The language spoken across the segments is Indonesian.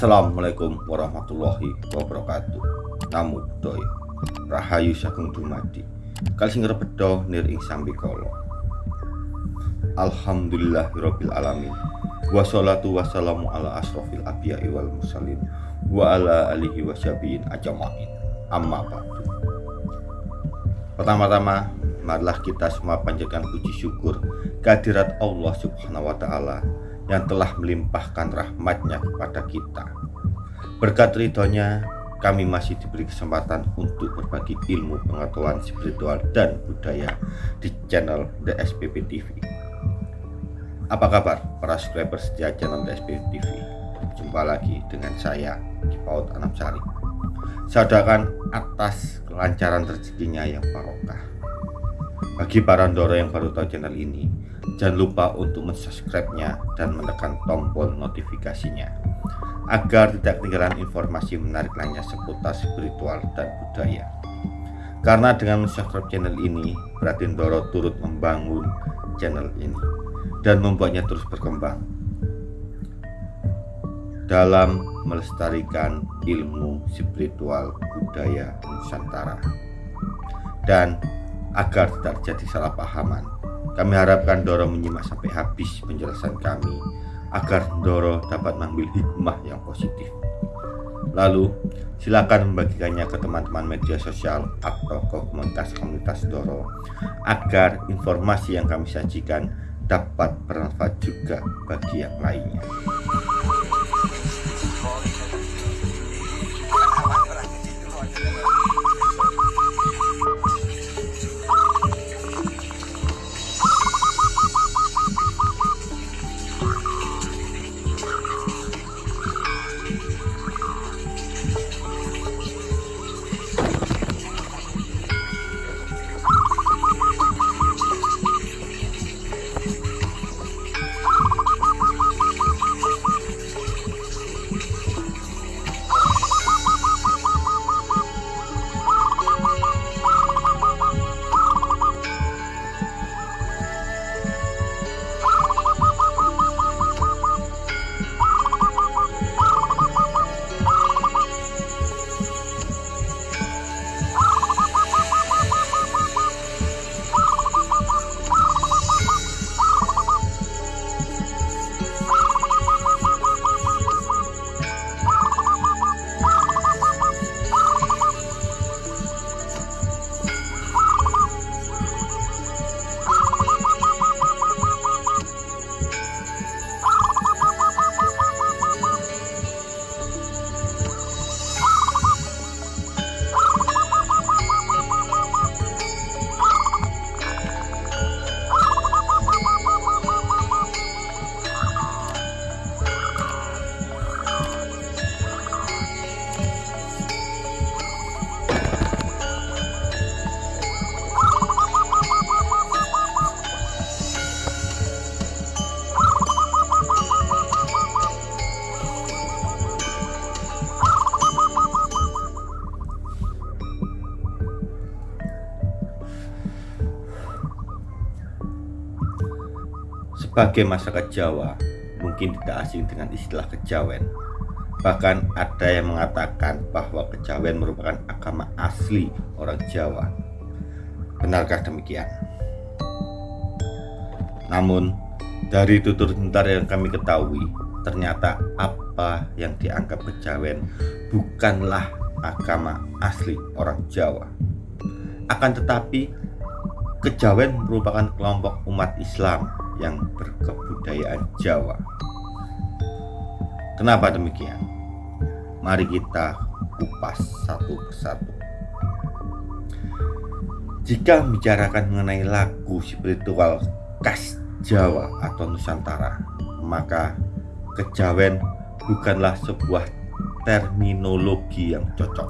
Assalamualaikum warahmatullahi wabarakatuh. Namu doi Rahayu Sagung Dumadi. Kali sing bedo nir ing sambikala. Alhamdulillahirabbil alamin. Wassalatu wassalamu ala asrofil abiyai wal mursalin wa ala alihi wasyabiin ajamain. Amma ba'du. Pertama-tama marilah kita semua panjatkan puji syukur kehadirat Allah Subhanahu wa taala yang telah melimpahkan rahmatnya kepada kita. Berkat ridhonya kami masih diberi kesempatan untuk berbagi ilmu pengetahuan spiritual dan budaya di channel The SPP TV. Apa kabar para subscriber setia channel The SPP TV? Jumpa lagi dengan saya, Kipaut Anamsari. Saya doakan atas kelancaran rezekinya yang barokah. Bagi para Ndoro yang baru tahu channel ini, jangan lupa untuk mensubscribe-nya dan menekan tombol notifikasinya. Agar tidak ketinggalan informasi menarik lainnya seputar spiritual dan budaya. Karena dengan subscribe channel ini, berarti Ndoro turut membangun channel ini dan membuatnya terus berkembang. Dalam melestarikan ilmu spiritual budaya Nusantara. Dan agar tidak terjadi salah pahaman. Kami harapkan Doro menyimak sampai habis penjelasan kami agar Doro dapat mengambil hikmah yang positif. Lalu, silakan membagikannya ke teman-teman media sosial atau komunitas-komunitas Doro agar informasi yang kami sajikan dapat bermanfaat juga bagi yang lainnya. Sebagai masyarakat Jawa, mungkin tidak asing dengan istilah kejawen. Bahkan ada yang mengatakan bahwa kejawen merupakan agama asli orang Jawa. Benarkah demikian? Namun, dari tutur sebentar yang kami ketahui, ternyata apa yang dianggap kejawen bukanlah agama asli orang Jawa. Akan tetapi, kejawen merupakan kelompok umat Islam yang berkebudayaan Jawa. Kenapa demikian? Mari kita kupas satu persatu. Jika membicarakan mengenai lagu spiritual khas Jawa atau Nusantara, maka kejawen bukanlah sebuah terminologi yang cocok.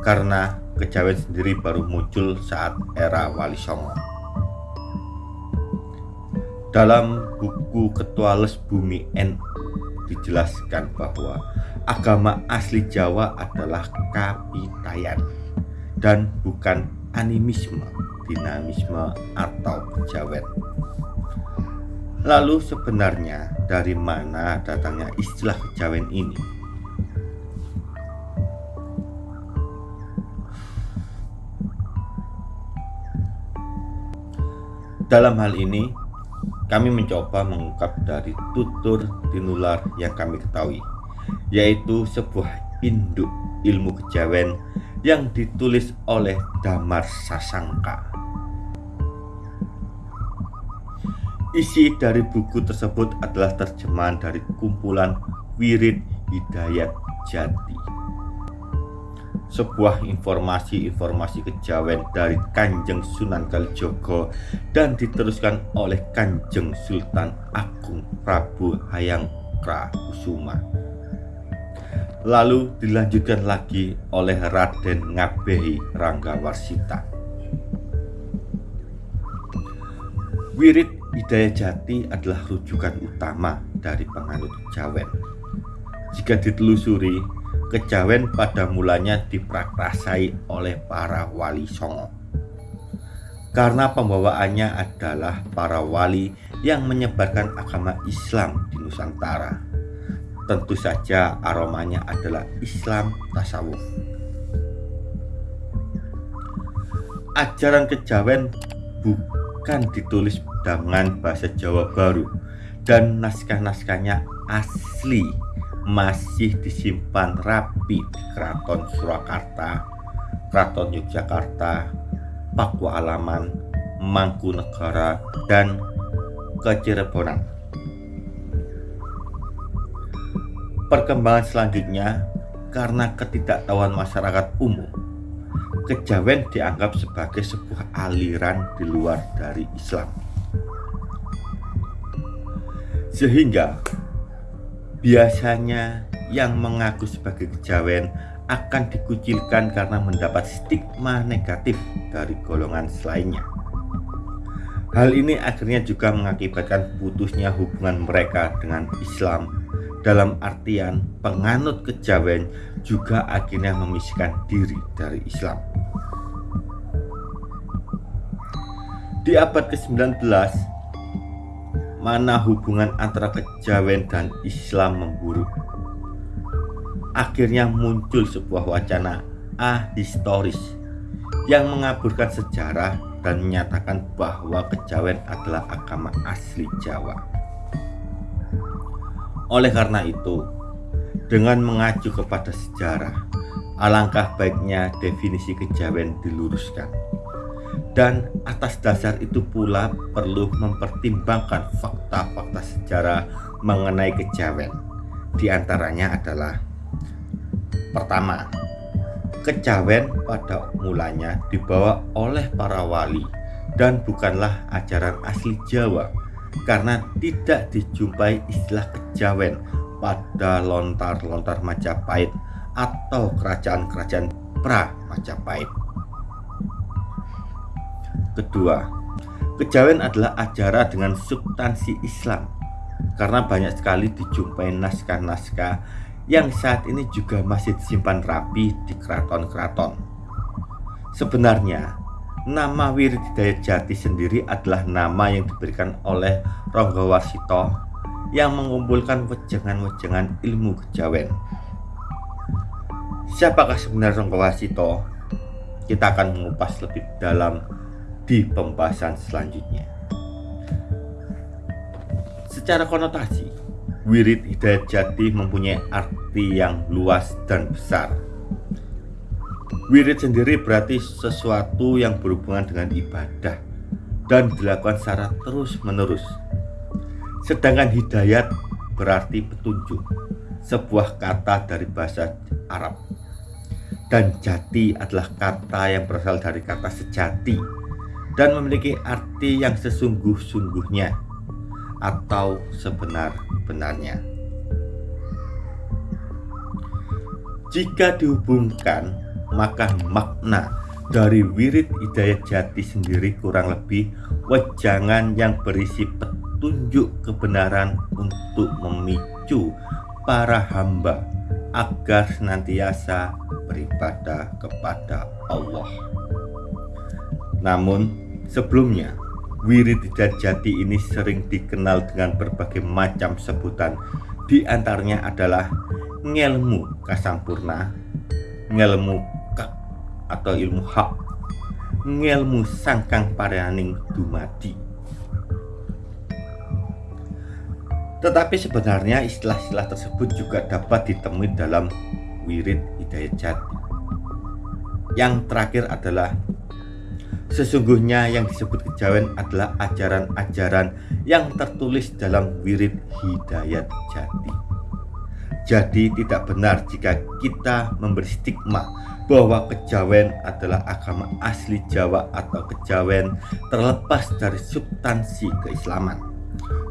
Karena kejawen sendiri baru muncul saat era Wali Songo dalam buku Ketua Les Bumi N dijelaskan bahwa agama asli Jawa adalah kapitayan dan bukan animisme, dinamisme atau kejawen. Lalu sebenarnya dari mana datangnya istilah kejawen ini? Dalam hal ini, kami mencoba mengungkap dari tutur tinular yang kami ketahui, yaitu sebuah induk ilmu kejawen yang ditulis oleh Damar Sasangka. Isi dari buku tersebut adalah terjemahan dari kumpulan Wirid Hidayat Jati. Sebuah informasi-informasi kejawen dari Kanjeng Sunan Kalijogo dan diteruskan oleh Kanjeng Sultan Agung Prabu Hayang Kusuma. Lalu dilanjutkan lagi oleh Raden Ngabehi Ranggawarsita. Wirid Hidayah Jati adalah rujukan utama dari penganut kejawen. Jika ditelusuri, kejawen pada mulanya diprakrasai oleh para wali songo. Karena pembawaannya adalah para wali yang menyebarkan agama Islam di Nusantara. Tentu saja aromanya adalah Islam tasawuf. Ajaran kejawen bukan ditulis dengan bahasa Jawa Baru dan naskah-naskahnya asli masih disimpan rapi di Keraton Surakarta, Keraton Yogyakarta, Pakualaman, Mangkunegara, dan Kecirebonan. Perkembangan selanjutnya karena ketidaktahuan masyarakat umum, kejawen dianggap sebagai sebuah aliran di luar dari Islam sehingga biasanya yang mengaku sebagai kejawen akan dikucilkan karena mendapat stigma negatif dari golongan selainnya. Hal ini akhirnya juga mengakibatkan putusnya hubungan mereka dengan Islam dalam artian penganut kejawen juga akhirnya memisahkan diri dari Islam. Di abad ke-19 mana hubungan antara kejawen dan Islam memburuk. Akhirnya muncul sebuah wacana ahistoris yang mengaburkan sejarah dan menyatakan bahwa kejawen adalah agama asli Jawa. Oleh karena itu, dengan mengacu kepada sejarah, alangkah baiknya definisi kejawen diluruskan dan atas dasar itu pula perlu mempertimbangkan fakta-fakta sejarah mengenai kejawen. Di antaranya adalah pertama, kejawen pada mulanya dibawa oleh para wali dan bukanlah ajaran asli Jawa karena tidak dijumpai istilah kejawen pada lontar-lontar Majapahit atau kerajaan-kerajaan pra Majapahit. Kedua, kejawen adalah ajaran dengan substansi Islam karena banyak sekali dijumpai naskah-naskah yang saat ini juga masih disimpan rapi di keraton-keraton. Sebenarnya, nama Wirid Hidayat Jati sendiri adalah nama yang diberikan oleh Ronggo Warsito yang mengumpulkan wejangan-wejangan ilmu kejawen. Siapakah sebenarnya Ronggo Warsito? Kita akan mengupas lebih dalam di pembahasan selanjutnya. Secara konotasi, wirid hidayat jati mempunyai arti yang luas dan besar. Wirid sendiri berarti sesuatu yang berhubungan dengan ibadah dan dilakukan secara terus-menerus. Sedangkan hidayat berarti petunjuk, sebuah kata dari bahasa Arab. Dan jati adalah kata yang berasal dari kata sejati dan memiliki arti yang sesungguh-sungguhnya atau sebenar-benarnya. Jika dihubungkan, maka makna dari wirid hidayat jati sendiri kurang lebih wejangan yang berisi petunjuk kebenaran untuk memicu para hamba agar senantiasa beribadah kepada Allah. Namun, Sebelumnya, Wirid Jati ini sering dikenal dengan berbagai macam sebutan. Di antaranya adalah ngelmu kasampurna Ngelmu kak atau ilmu hak Ngelmu sangkang parianing dumadi. Tetapi sebenarnya istilah-istilah tersebut juga dapat ditemui dalam wirid hidayat jati yang terakhir adalah Sesungguhnya yang disebut kejawen adalah ajaran-ajaran yang tertulis dalam wirid hidayat jati Jadi tidak benar jika kita memberi stigma bahwa kejawen adalah agama asli Jawa atau kejawen terlepas dari substansi keislaman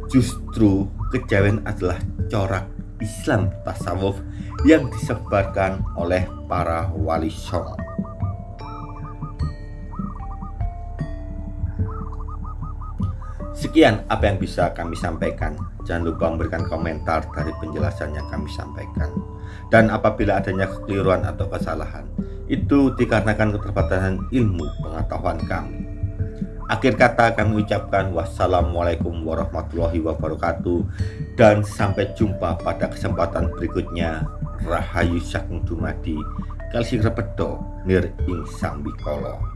Justru kejawen adalah corak Islam tasawuf yang disebarkan oleh para wali songo. Sekian apa yang bisa kami sampaikan. Jangan lupa memberikan komentar dari penjelasan yang kami sampaikan. Dan apabila adanya kekeliruan atau kesalahan, itu dikarenakan keterbatasan ilmu pengetahuan kami. Akhir kata kami ucapkan wassalamualaikum warahmatullahi wabarakatuh dan sampai jumpa pada kesempatan berikutnya. Rahayu Sakung Dumadi Kalsi Repedo Nir Ing Sambikolo